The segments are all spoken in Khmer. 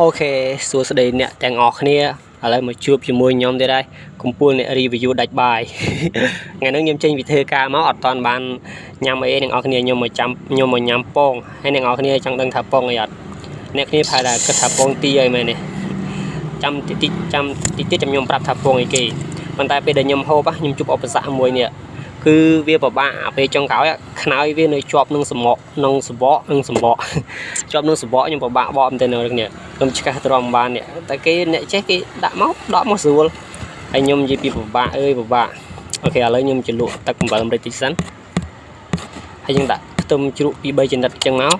អូខេសួស្តីអ្នកទាំងអស់គ្នាឥឡូវមកជួបជាមួយខ្ញុំទៀតហើយកំពូលអ្នក review ដាច់បាយថ្ងៃនេះខ្ញុំចេញពីធ្វើការមកអត់តាន់បានញ៉ាំអីអ្នកនរគ្នាខ្ញុំមកចាំខ្ញុំមកញ៉ាំពងហើយអ្នកនរគ្នាចង់ដឹងថាពងអីអត់អ្នកគ្នាប្រហែលថាគិតថាពងទីអីមែនទេចាំតិចតិចចាំតិចតិចខ្ញុំប្រាប់ថាពងអីគេប៉ុន្តែពេលដែលខ្ញុំហូបខ្ញុំជួបឧបសគ្គមួយនេះ គឺវាពិបាកពេលចុងក្រោយខ្នើយវានៅជាប់នឹងសម្បកនឹងសម្បកនឹងសម្បកជាប់នឹងសម្បកខ្ញុំពិបាកបកមែនទេនៅនេះខ្ញុំឆ្កាស់ទ្រាំបាននេះតែគេអ្នកចេះគេដាក់មកដកមកស្រួលហើយខ្ញុំនិយាយពីពិបាកអើយពិបាក okay ឥឡូវខ្ញុំជលក់ទឹកអំបិលម្រេចតិចសិនហើយយើងដាក់ខ្ទឹមជ្រក់ពី3ចំណិតចឹងមក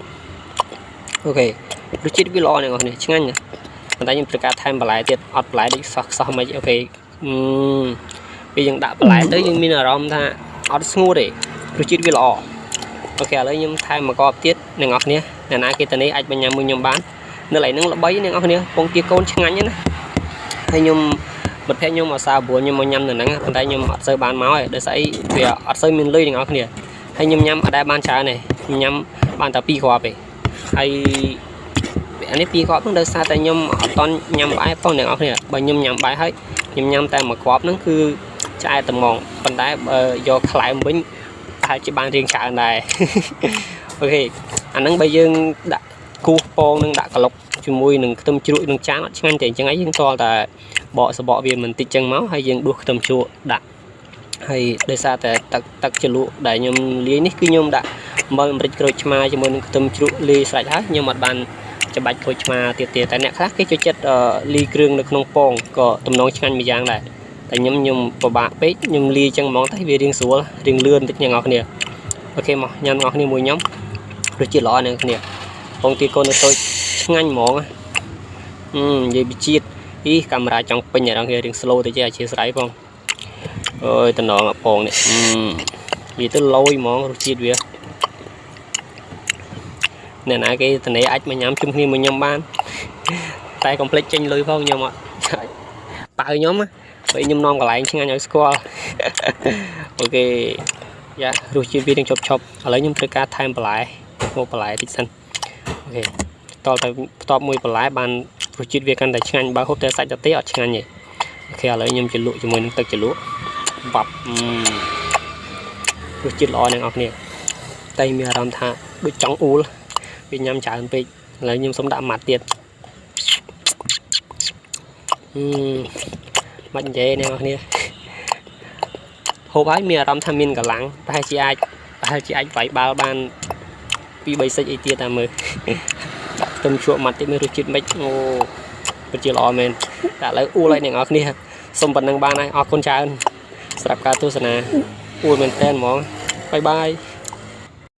okay រសជាតិវាល្អអ្នកនរនេះឆ្ងាញ់ណាប៉ុន្តែខ្ញុំត្រូវការថែមបន្លែទៀតអត់បន្លែដូចសោះសោះមិន okay អឺពេលយើងដាក់បន្លែទៅយើងមានអារម្មណ៍ថា អត់ស្ងួតទេរសជាតិវាល្អអូខេឥឡូវខ្ញុំថែមមកកបទៀតអ្នកនរគ្នាអ្នកណាគេទៅនេះអាចបញ្ញាមួយខ្ញុំបាននៅកន្លែងហ្នឹងល្បីអ្នកនរគ្នាពងទាកូនឆ្ងាញ់ណាហើយខ្ញុំមិត្តភក្តិខ្ញុំអាសាព្រោះខ្ញុំមកញ៉ាំនៅហ្នឹងប៉ុន្តែខ្ញុំអត់សូវបានមកទេដោយសារអីវាអត់សូវមានលុយអ្នកនរគ្នាហើយខ្ញុំញ៉ាំអត់ដែលបានច្រើនទេខ្ញុំញ៉ាំបានតែ2គ្រាប់ទេហើយអានេះ2គ្រាប់ហ្នឹងដោយសារតែខ្ញុំអត់តន់ញ៉ាំបាយផងអ្នកនរគ្នាបើខ្ញុំញ៉ាំបាយហើយខ្ញុំញ៉ាំតែមួយគ្រាប់ហ្នឹងគឺ ឆ្អែតត្មងប៉ុន្តែបើយកខ្លែមវិញប្រហែលជាបានរៀងច្រើនដែរអូខេអាហ្នឹងបើយើងដាក់គូសពងនឹងដាក់ក្លុកជាមួយនឹងខ្ទឹមជ្រក់នឹងចានអត់ឆ្ងាញ់ទេអញ្ចឹងឯងយើងតតែបកសបកវាមិនតិចចឹងមកហើយយើងដួសខ្ទឹមជ្រក់ដាក់ហើយដោយសារតែទឹកទឹកជ្រលក់ដែលខ្ញុំលាយនេះគឺខ្ញុំដាក់អំបិលអាមេរិកក្រូចឆ្មាជាមួយនឹងខ្ទឹមជ្រក់លាយស្រេចហើយខ្ញុំអត់បានច្បាច់ក្រូចឆ្មាទៀតទេតែអ្នកខ្លះគេចូលចិត្តលីគ្រឿងនៅក្នុងពងក៏ទំនងឆ្ងាញ់មួយយ៉ាងដែរ តែខ្ញុំខ្ញុំពិបាកពេកខ្ញុំលាយចឹងហ្មងតែវារៀងស្រួលរៀងលឿនតិចអ្នកនរគ្នាអូខេមកញ៉ាំអ្នកនរគ្នាមួយខ្ញុំរសជាតិល្អអ្នកនរគ្នាពងទាកូននៅតូចឆ្ងាញ់ហ្មងអឺនិយាយពីជាតិអីកាមេរ៉ាចង់ពេញអ្នកនរគ្នារៀង slow ទៅចេះអធិស្ឋានផងអើយតំណងអាពងនេះអឺនិយាយទៅលយហ្មងរសជាតិវាអ្នកណាគេតនេអាចមកញ៉ាំជុំគ្នាមួយខ្ញុំបានតែកុំភ្លេចចេញលុយផងខ្ញុំអត់ប៉ៅខ្ញុំណា ពេលខ្ញុំនាំកន្លែងឆ្ងាញ់ឲ្យស្គាល់ okay yeah រសជាតិវានឹងជប់ជប់ឥឡូវខ្ញុំត្រូវការថែមបន្លែមកបន្លែតិចសិន okay តទៅបន្ទាប់មួយបន្លែបានរសជាតិវាកាន់តែឆ្ងាញ់បើហូបតែសាច់ទៅទេអត់ឆ្ងាញ់ទេ okay ឥឡូវខ្ញុំជ្រលក់ជាមួយនឹងទឹកជ្រលក់បាប់រសជាតិល្អអ្នកនរគ្នាតែមានអារម្មណ៍ថាដូចចង់អ៊ូលវាញ៉ាំច្រើនពេកឥឡូវខ្ញុំសុំដាក់ម៉ាត់ទៀតអឺ មិននិយាយអ្នកនរគ្នាហូបហើយមានអារម្មណ៍ថាមានកម្លាំងប្រហែលជាអាចប្រហែលជាអាចវាយបាល់បានពី3សិចអីទៀតតាមមើលខ្ទឹមជក់ម៉ាត់ទៀតមើលរសជាតិមិនអូពិតជាល្អមែនតែឥឡូវអ៊ូលឲ្យអ្នកនរគ្នាសុំប៉ុណ្ណឹងបានហើយអរគុណច្រើនសម្រាប់ការទស្សនាអ៊ូលមែនតើហ្មងបាយបាយ